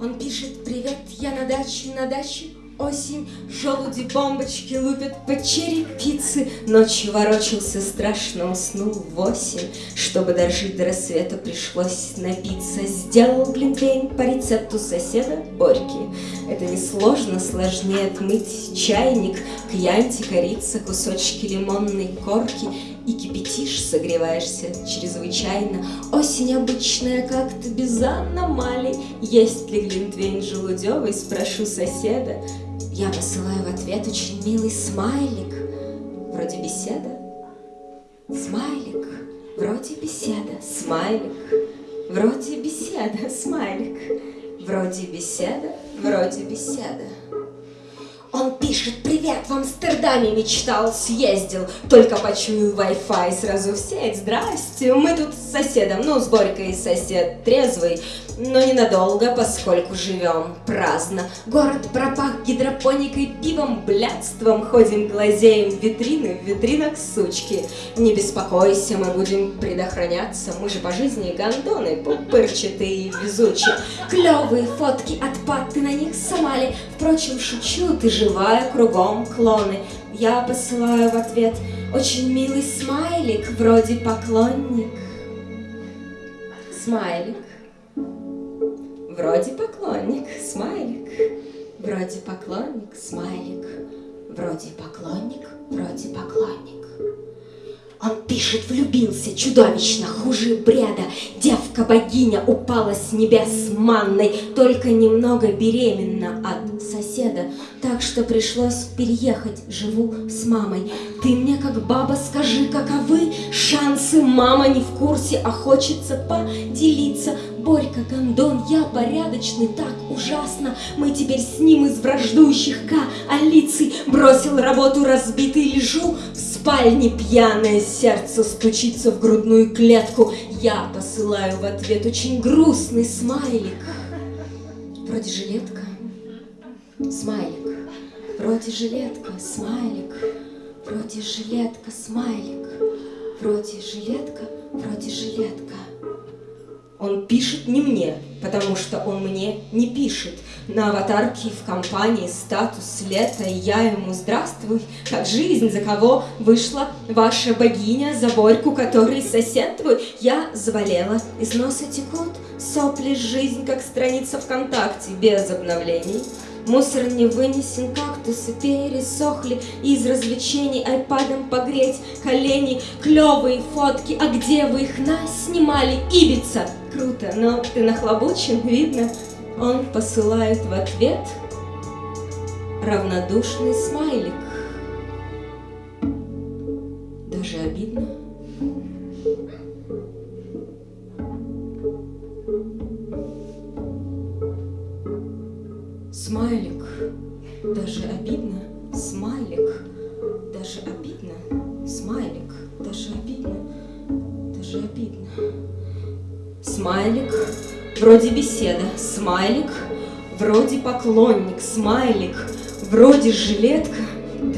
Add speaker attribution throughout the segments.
Speaker 1: Он пишет «Привет, я на даче, на даче, осень, желуди бомбочки лупят по черепице. Ночью ворочался, страшно уснул в восемь, чтобы дожить до рассвета пришлось напиться. Сделал глинтвейн по рецепту соседа Борьки. Это несложно, сложнее отмыть чайник, кьянти, корица, кусочки лимонной корки и кипятишь, согреваешься чрезвычайно. Осень обычная, как-то без аномалий. Есть ли глинтвейн желудевый, спрошу соседа. Я посылаю в ответ очень милый смайлик. Вроде беседа. Смайлик. Вроде беседа. Смайлик. Вроде беседа. Смайлик. Вроде беседа. Вроде беседа. Он пишет, привет, в Амстердаме мечтал, съездил, только почуял Wi-Fi, сразу в сеть, здрасте, мы тут с соседом, ну, с Борькой сосед, трезвый, но ненадолго, поскольку живем праздно. Город пропах гидропоникой, пивом, блядством, ходим глазеем витрины, в витринах сучки. Не беспокойся, мы будем предохраняться, мы же по жизни гондоны, пупырчатые и везучие. Клевые фотки от пат, ты на них Сомали, впрочем, шучу, ты живая, кругом клоны. Я посылаю в ответ очень милый смайлик, вроде поклонник. Смайлик. Вроде поклонник, смайлик. Вроде поклонник, смайлик. Вроде поклонник, вроде поклонник. Он пишет, влюбился чудовищно, хуже бреда. Девка-богиня упала с небес манной, только немного беременна от соседа. Так что пришлось переехать, живу с мамой. Ты мне, как баба, скажи, каковы шансы? Мама не в курсе, а хочется поделиться. Борька, гондон, я порядочный, так ужасно. Мы теперь с ним из враждующих коалиций. Бросил работу разбитый, лежу в спальне пьяное сердце стучится в грудную клетку. Я посылаю в ответ очень грустный смайлик. Вроде жилетка, смайлик. Вроде жилетка, смайлик. Вроде жилетка, смайлик. Вроде жилетка, вроде жилетка. Он пишет не мне, потому что он мне не пишет. На аватарке в компании статус лета, и я ему «Здравствуй, как жизнь, за кого вышла ваша богиня, за Борьку, который сосед твой?» Я заболела, из носа текут сопли, жизнь, как страница ВКонтакте, без обновлений. Мусор не вынесен, кактусы пересохли Из развлечений айпадом погреть колени Клевые фотки, а где вы их наснимали? Ибица! Круто, но ты нахлобучен, видно Он посылает в ответ равнодушный смайлик Смайлик, даже обидно, смайлик, даже обидно, смайлик, даже обидно, даже обидно. Смайлик, вроде беседа, смайлик, вроде поклонник, смайлик, вроде жилетка,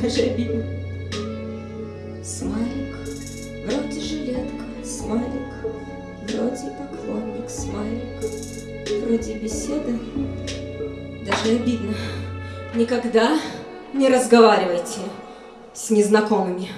Speaker 1: даже обидно. Смайлик, вроде жилетка, смайлик, вроде поклонник, смайлик, вроде беседа, даже обидно. Никогда не разговаривайте с незнакомыми.